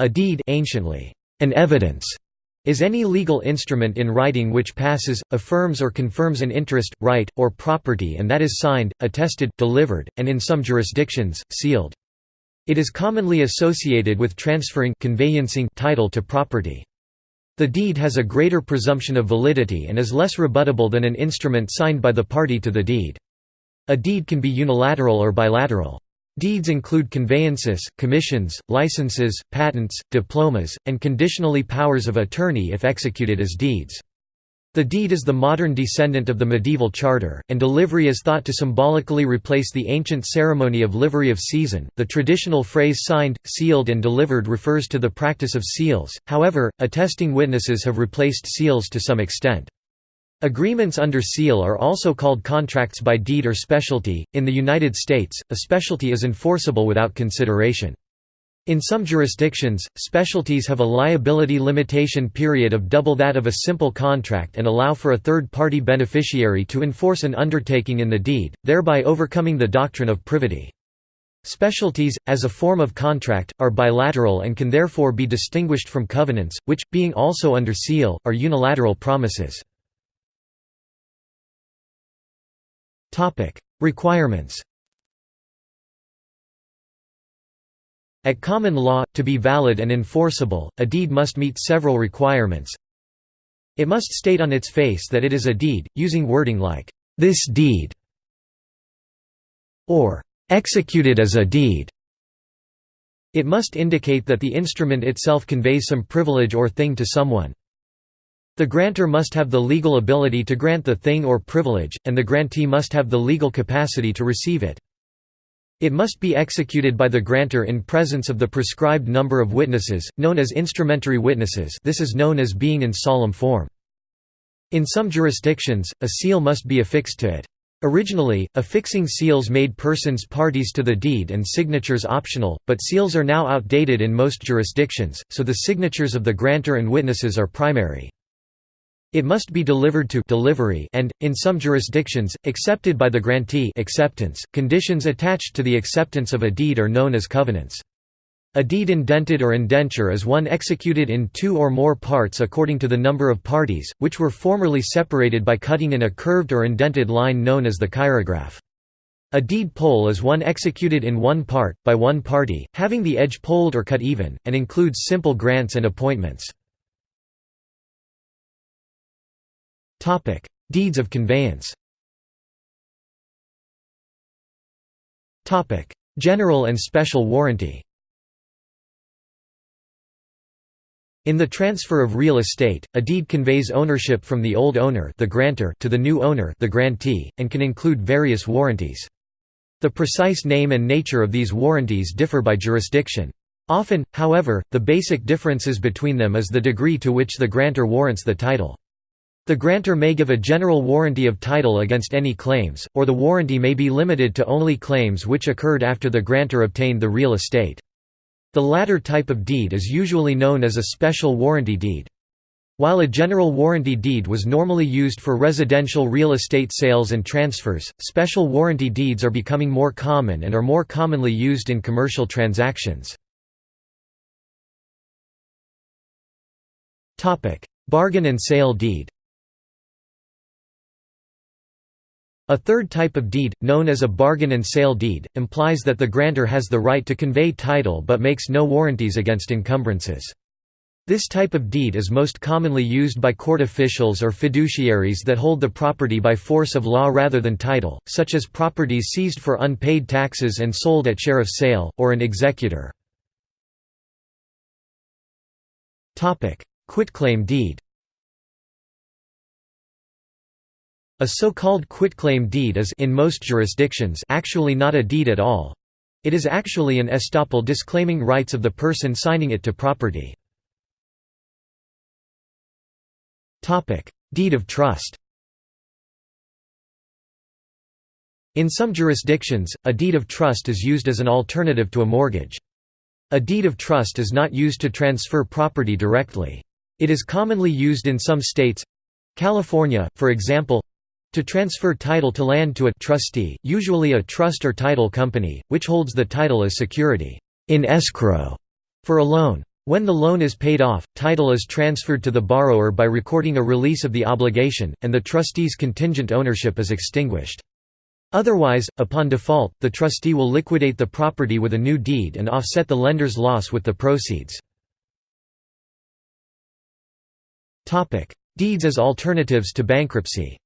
A deed anciently, an evidence, is any legal instrument in writing which passes, affirms or confirms an interest, right, or property and that is signed, attested, delivered, and in some jurisdictions, sealed. It is commonly associated with transferring conveyancing title to property. The deed has a greater presumption of validity and is less rebuttable than an instrument signed by the party to the deed. A deed can be unilateral or bilateral. Deeds include conveyances, commissions, licenses, patents, diplomas, and conditionally powers of attorney if executed as deeds. The deed is the modern descendant of the medieval charter, and delivery is thought to symbolically replace the ancient ceremony of livery of seisin. The traditional phrase signed, sealed, and delivered refers to the practice of seals, however, attesting witnesses have replaced seals to some extent. Agreements under seal are also called contracts by deed or specialty. In the United States, a specialty is enforceable without consideration. In some jurisdictions, specialties have a liability limitation period of double that of a simple contract and allow for a third-party beneficiary to enforce an undertaking in the deed, thereby overcoming the doctrine of privity. Specialties, as a form of contract, are bilateral and can therefore be distinguished from covenants, which, being also under seal, are unilateral promises. Requirements At common law, to be valid and enforceable, a deed must meet several requirements. It must state on its face that it is a deed, using wording like, "'this deed' or "'executed as a deed' It must indicate that the instrument itself conveys some privilege or thing to someone. The grantor must have the legal ability to grant the thing or privilege, and the grantee must have the legal capacity to receive it. It must be executed by the grantor in presence of the prescribed number of witnesses, known as instrumentary witnesses this is known as being in solemn form. In some jurisdictions, a seal must be affixed to it. Originally, affixing seals made persons parties to the deed and signatures optional, but seals are now outdated in most jurisdictions, so the signatures of the grantor and witnesses are primary. It must be delivered to delivery and, in some jurisdictions, accepted by the grantee acceptance. .Conditions attached to the acceptance of a deed are known as covenants. A deed indented or indenture is one executed in two or more parts according to the number of parties, which were formerly separated by cutting in a curved or indented line known as the chirograph. A deed poll is one executed in one part, by one party, having the edge polled or cut even, and includes simple grants and appointments. Deeds of conveyance General and special warranty In the transfer of real estate, a deed conveys ownership from the old owner the grantor to the new owner the grantee, and can include various warranties. The precise name and nature of these warranties differ by jurisdiction. Often, however, the basic differences between them is the degree to which the grantor warrants the title. The grantor may give a general warranty of title against any claims, or the warranty may be limited to only claims which occurred after the grantor obtained the real estate. The latter type of deed is usually known as a special warranty deed. While a general warranty deed was normally used for residential real estate sales and transfers, special warranty deeds are becoming more common and are more commonly used in commercial transactions. Bargain and sale deed A third type of deed, known as a bargain and sale deed, implies that the grantor has the right to convey title but makes no warranties against encumbrances. This type of deed is most commonly used by court officials or fiduciaries that hold the property by force of law rather than title, such as properties seized for unpaid taxes and sold at sheriff's sale, or an executor. Quitclaim deed A so-called quitclaim deed is in most jurisdictions actually not a deed at all. It is actually an estoppel disclaiming rights of the person signing it to property. Deed of trust In some jurisdictions, a deed of trust is used as an alternative to a mortgage. A deed of trust is not used to transfer property directly. It is commonly used in some states—California, for example, to transfer title to land to a trustee, usually a trust or title company, which holds the title as security in escrow for a loan. When the loan is paid off, title is transferred to the borrower by recording a release of the obligation, and the trustee's contingent ownership is extinguished. Otherwise, upon default, the trustee will liquidate the property with a new deed and offset the lender's loss with the proceeds. Deeds as alternatives to bankruptcy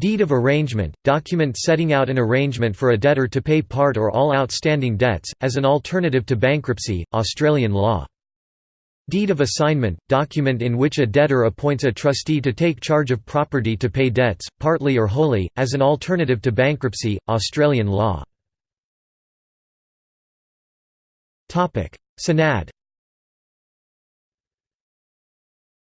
Deed of arrangement – document setting out an arrangement for a debtor to pay part or all outstanding debts, as an alternative to bankruptcy, Australian law. Deed of assignment – document in which a debtor appoints a trustee to take charge of property to pay debts, partly or wholly, as an alternative to bankruptcy, Australian law. Sanad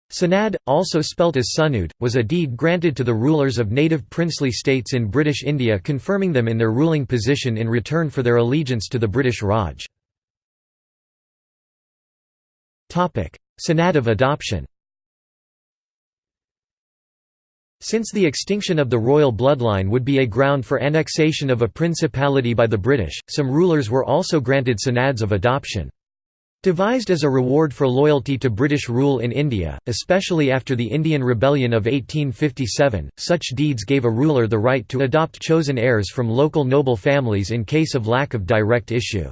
Sanad, also spelt as Sunud, was a deed granted to the rulers of native princely states in British India confirming them in their ruling position in return for their allegiance to the British Raj. Sanad of adoption Since the extinction of the royal bloodline would be a ground for annexation of a principality by the British, some rulers were also granted sanads of adoption. Devised as a reward for loyalty to British rule in India, especially after the Indian Rebellion of 1857, such deeds gave a ruler the right to adopt chosen heirs from local noble families in case of lack of direct issue.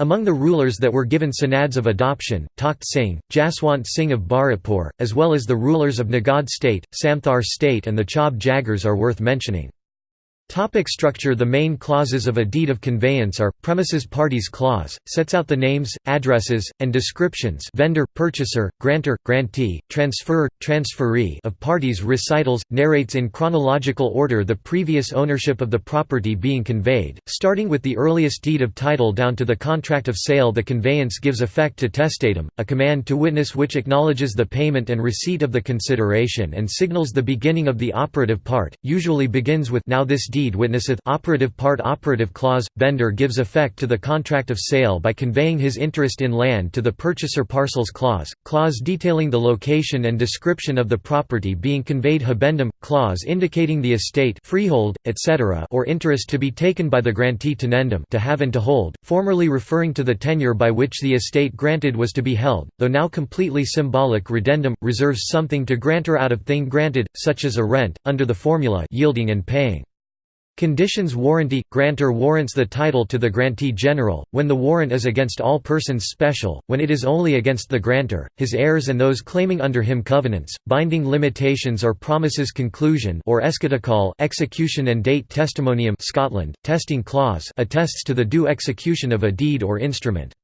Among the rulers that were given sanads of adoption, Takht Singh, Jaswant Singh of Bharatpur, as well as the rulers of Nagod state, Samthar state and the Chaube Jagirs are worth mentioning. Topic structure. The main clauses of a deed of conveyance are, premises parties clause, sets out the names, addresses, and descriptions vendor, purchaser, grantor, grantee, transferor, transferee of parties recitals, narrates in chronological order the previous ownership of the property being conveyed, starting with the earliest deed of title down to the contract of sale The conveyance gives effect to testatum, a command to witness which acknowledges the payment and receipt of the consideration and signals the beginning of the operative part, usually begins with now this deed deed witnesseth operative part operative clause vendor gives effect to the contract of sale by conveying his interest in land to the purchaser parcels clause clause detailing the location and description of the property being conveyed habendum clause indicating the estate freehold etc or interest to be taken by the grantee tenendum to have and to hold formerly referring to the tenure by which the estate granted was to be held though now completely symbolic reddendum reserves something to grantor out of thing granted such as a rent under the formula yielding and paying Conditions warranty – Grantor warrants the title to the grantee general, when the warrant is against all persons special, when it is only against the grantor, his heirs and those claiming under him covenants, binding limitations or promises conclusion or eschatocol execution and date testimonium Scotland, testing clause attests to the due execution of a deed or instrument.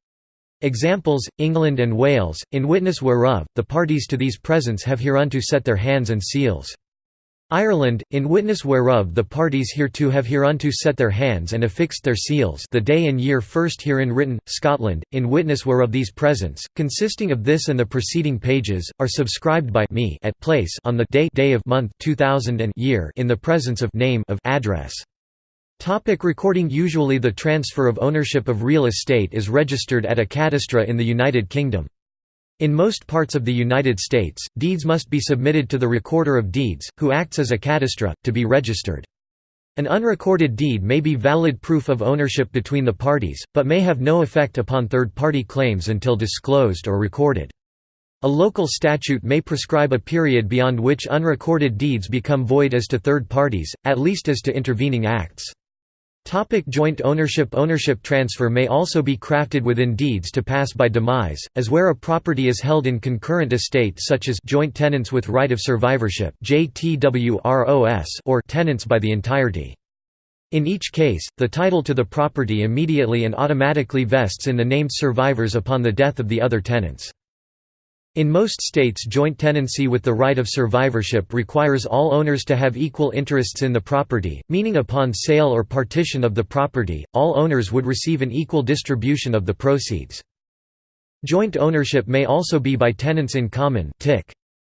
Examples, England and Wales, in witness whereof, the parties to these presents have hereunto set their hands and seals. Ireland, in witness whereof the parties hereto have hereunto set their hands and affixed their seals the day and year first herein written, Scotland, in witness whereof these presents, consisting of this and the preceding pages, are subscribed by me at place on the day, day of month 2000 and year in the presence of name of address. Topic recording Usually the transfer of ownership of real estate is registered at a cadastre in the United Kingdom. In most parts of the United States, deeds must be submitted to the Recorder of Deeds, who acts as a cadastre, to be registered. An unrecorded deed may be valid proof of ownership between the parties, but may have no effect upon third-party claims until disclosed or recorded. A local statute may prescribe a period beyond which unrecorded deeds become void as to third parties, at least as to intervening acts. Topic joint ownership Ownership transfer may also be crafted within deeds to pass by demise, as where a property is held in concurrent estate such as joint tenants with right of survivorship or tenants by the entirety. In each case, the title to the property immediately and automatically vests in the named survivors upon the death of the other tenants. In most states joint tenancy with the right of survivorship requires all owners to have equal interests in the property, meaning upon sale or partition of the property, all owners would receive an equal distribution of the proceeds. Joint ownership may also be by tenants in common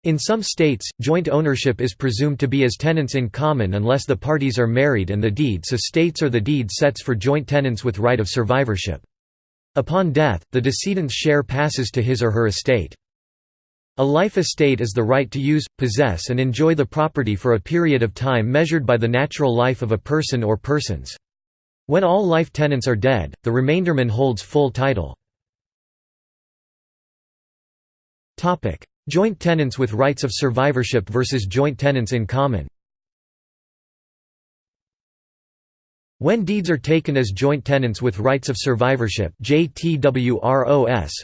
In some states, joint ownership is presumed to be as tenants in common unless the parties are married and the deed so states or the deed sets for joint tenants with right of survivorship. Upon death, the decedent's share passes to his or her estate. A life estate is the right to use, possess and enjoy the property for a period of time measured by the natural life of a person or persons. When all life tenants are dead, the remainderman holds full title. Joint tenants with rights of survivorship versus joint tenants in common When deeds are taken as joint tenants with rights of survivorship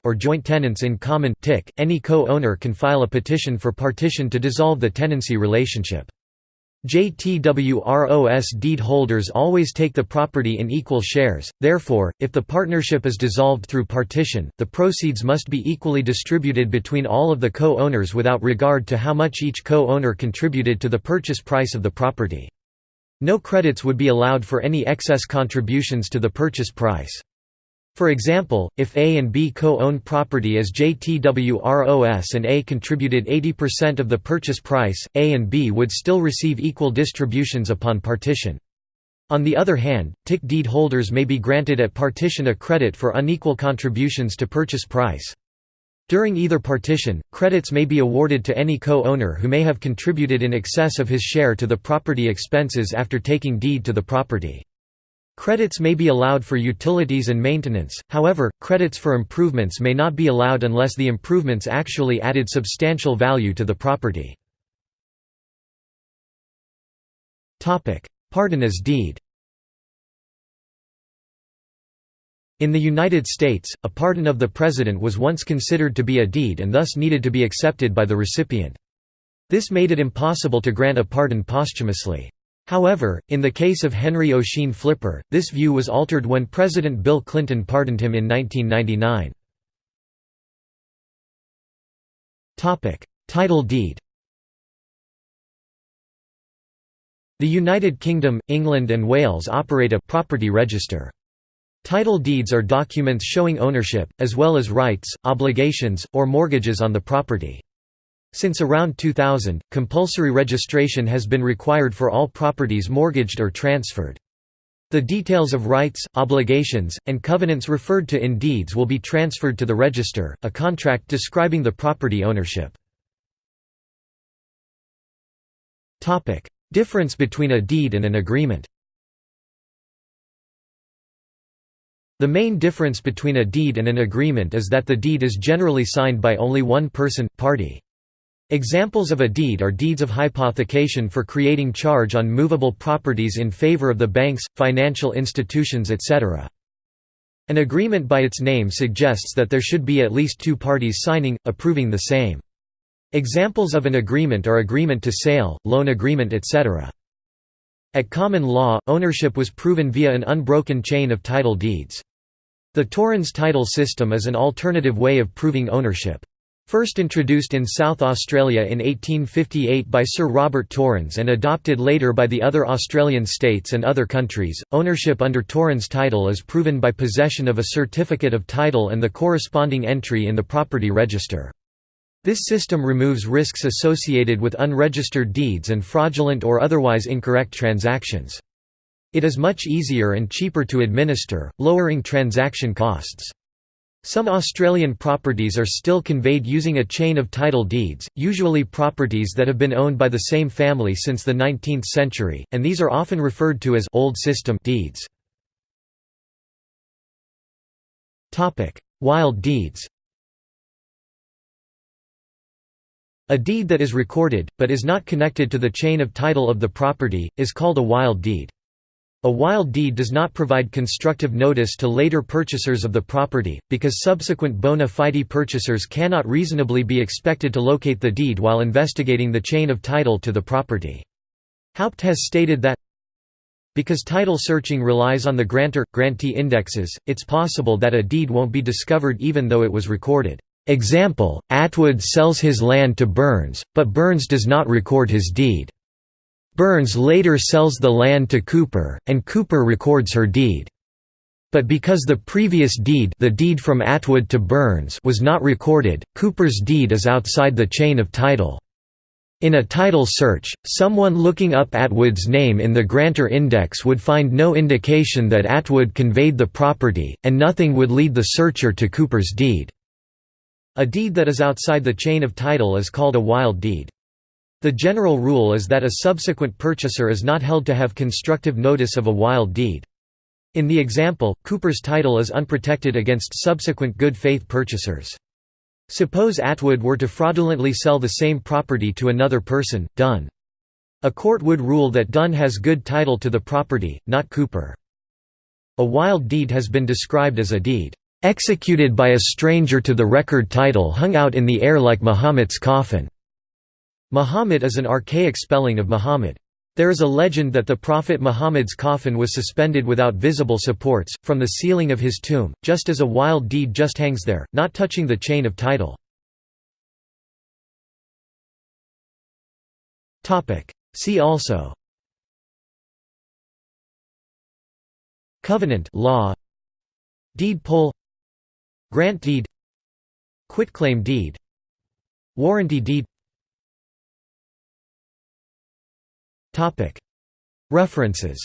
or joint tenants in common any co-owner can file a petition for partition to dissolve the tenancy relationship. JTWROS deed holders always take the property in equal shares, therefore, if the partnership is dissolved through partition, the proceeds must be equally distributed between all of the co-owners without regard to how much each co-owner contributed to the purchase price of the property. No credits would be allowed for any excess contributions to the purchase price. For example, if A and B co-own property as JTWROS and A contributed 80% of the purchase price, A and B would still receive equal distributions upon partition. On the other hand, TIC deed holders may be granted at partition a credit for unequal contributions to purchase price. During either partition, credits may be awarded to any co-owner who may have contributed in excess of his share to the property expenses after taking deed to the property. Credits may be allowed for utilities and maintenance, however, credits for improvements may not be allowed unless the improvements actually added substantial value to the property. Pardon as deed In the United States, a pardon of the President was once considered to be a deed and thus needed to be accepted by the recipient. This made it impossible to grant a pardon posthumously. However, in the case of Henry Ossian Flipper, this view was altered when President Bill Clinton pardoned him in 1999. Title deed The United Kingdom, England and Wales operate a «property register». Title deeds are documents showing ownership, as well as rights, obligations, or mortgages on the property. Since around 2000, compulsory registration has been required for all properties mortgaged or transferred. The details of rights, obligations, and covenants referred to in deeds will be transferred to the register, a contract describing the property ownership. Difference between a deed and an agreement The main difference between a deed and an agreement is that the deed is generally signed by only one person, party. Examples of a deed are deeds of hypothecation for creating charge on movable properties in favor of the banks, financial institutions etc. An agreement by its name suggests that there should be at least two parties signing, approving the same. Examples of an agreement are agreement to sale, loan agreement etc. At common law, ownership was proven via an unbroken chain of title deeds. The Torrens title system is an alternative way of proving ownership. First introduced in South Australia in 1858 by Sir Robert Torrens and adopted later by the other Australian states and other countries, ownership under Torrens title is proven by possession of a certificate of title and the corresponding entry in the property register. This system removes risks associated with unregistered deeds and fraudulent or otherwise incorrect transactions. It is much easier and cheaper to administer, lowering transaction costs. Some Australian properties are still conveyed using a chain of title deeds, usually properties that have been owned by the same family since the 19th century, and these are often referred to as «old system» deeds. Wild deeds A deed that is recorded, but is not connected to the chain of title of the property, is called a wild deed. A wild deed does not provide constructive notice to later purchasers of the property, because subsequent bona fide purchasers cannot reasonably be expected to locate the deed while investigating the chain of title to the property. Haupt has stated that because title searching relies on the grantor-grantee indexes, it's possible that a deed won't be discovered even though it was recorded. Example, Atwood sells his land to Burns, but Burns does not record his deed. Burns later sells the land to Cooper, and Cooper records her deed. But because the previous deed the deed from Atwood to Burns was not recorded, Cooper's deed is outside the chain of title. In a title search, someone looking up Atwood's name in the grantor index would find no indication that Atwood conveyed the property, and nothing would lead the searcher to Cooper's deed. A deed that is outside the chain of title is called a wild deed. The general rule is that a subsequent purchaser is not held to have constructive notice of a wild deed. In the example, Cooper's title is unprotected against subsequent good faith purchasers. Suppose Atwood were to fraudulently sell the same property to another person, Dunn. A court would rule that Dunn has good title to the property, not Cooper. A wild deed has been described as a deed, "...executed by a stranger to the record title hung out in the air like Mahomet's coffin." Mahomet is an archaic spelling of Muhammad. There is a legend that the Prophet Muhammad's coffin was suspended without visible supports, from the ceiling of his tomb, just as a wild deed just hangs there, not touching the chain of title. See also. Covenant law. Deed poll. Grant deed. Quitclaim deed. Warranty deed References